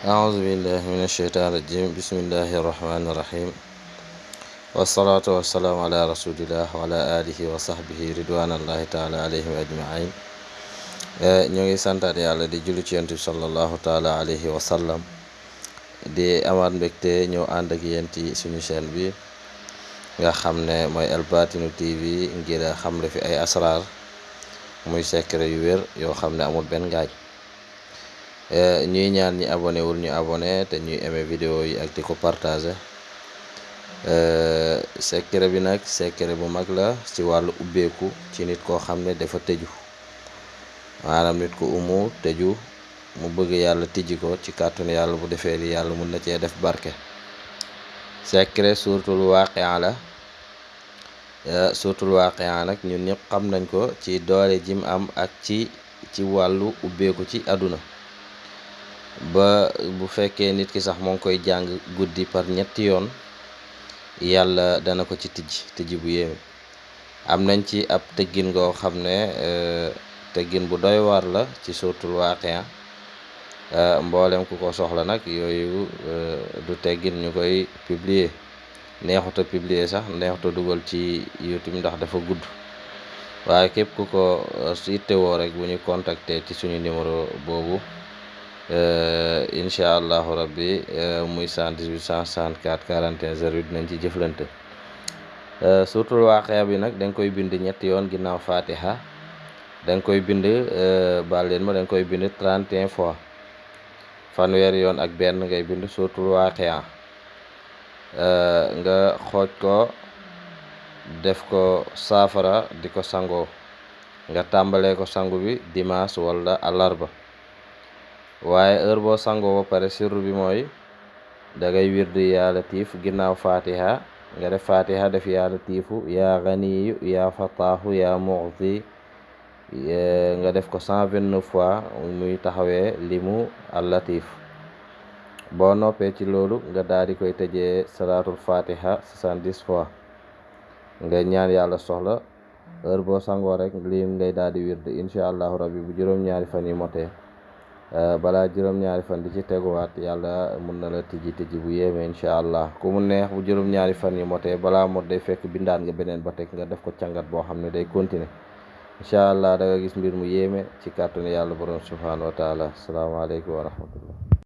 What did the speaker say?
أعوذ بالله من الشيطان الرجيم. بسم الله الرحمن الرحيم. والصلاة والسلام على رسول الله وعلى آله وصحبه رضوان الله تعالى عليهم أجمعين. نيوغي سانتار يالا دي جولي تيانتي صلى الله تعالى عليه وسلم دي أمان بكتي نيو أندك ينتي سنو سين بي نغا خامنا موي الباتينو تي في نغيرا خامل في أي أسرار موي سيكري وير يو خامنا أمود بن غاج ñuy ñaan ñi abonné wul ñu abonné te ñuy aimé vidéo yi ak di ko partagé secret bi nag secret bu mag la ci wàllu ubbeeku ci nit koo xam ne dafa tëju. Maanaam nit ku umu tëju mu bëgg yàlla tijji ko ci kàttanu yàlla bu defee li yàlla mun na cee def barke. Secret suuratul waaqia la. Suuratul waaqia nag ñun ñëpp xam nañ ko ci doole jim am ak ci ci wàllu ubbeeku ci àdduna ba bu fekkee nit ki sax moo ngi koy jàng guddi par ñetti yoon yàlla dana ko ci tijj tijji bu yéeme. Am nañ ci ab tëggin ngoo xam ne tëggin bu doy waar la ci suuratul waaqia. Mboolem ku ko soxla nag yooyu du teggin ñu koy publier. Neexuta publier sax neexuta dugal ci YouTube ndax dafa gudd. Waaye képp ku ko yittewoo rek bu ñu contacter ci suñu numéro boobu incha allahu rabbi muy 118 164 41 08 dinañ ci jëflante. Suuratul waaqia bi nag danga koy bind ñetti yoon ginnaaw fatiha danga koy bind baal leen ma danga koy bind 31 fois. Fanweeri yoon ak benn ngay bind suuratul waaqia. Nga xooj ko def ko saafara di nga ko bi dimanche wala àllarba waaye heure boo sangoo ba pare sirru bi mooy da ngay wirdi yaa latiif ginnaaw fatiha nga def fatiha def yaa latiifu yaa ganiyu yaa fataahu yaa muxti nga def ko cent vingt neuf fois muy taxawee limu al latif. Boo noppee ci loolu nga daal di koy tëjee salaatul fatiha soixante-dix fois. Nga ñaan yàlla soxla heure boo sangoo rek lim ngay daal di wird incha allahu rabbi bu juróom-ñaari fan yi motee. Balaa juróom-ñaari fan di ci teguwaat yàlla mun na la tijji tijji bu yéeme incha allah. Ku mu neex bu juróom-ñaari fan yi motee balaa mot day fekk bindaan nga beneen ba teg nga def ko càngat boo xam ne day continuer. Incha allah da nga gis mbir mu yéeme ci kàttanu yàlla borom subhanahu wa taala. Asalaamaaleykum wa